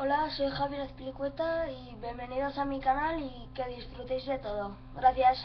Hola, soy Javier Azpilicueta y bienvenidos a mi canal y que disfrutéis de todo. Gracias.